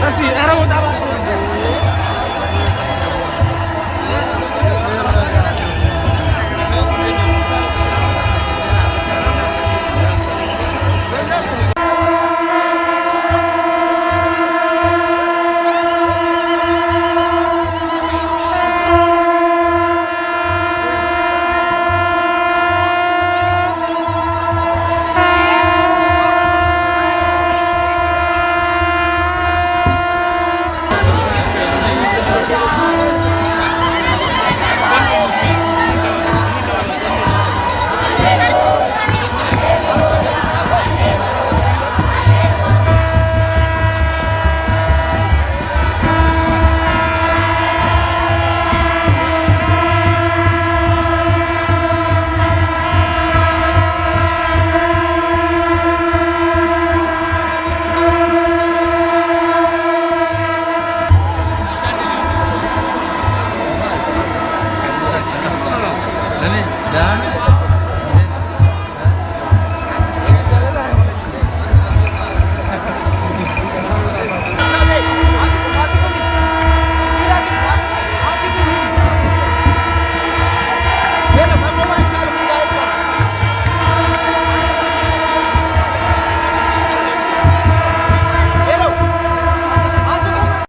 Pasti, era utama. Nani? Dan?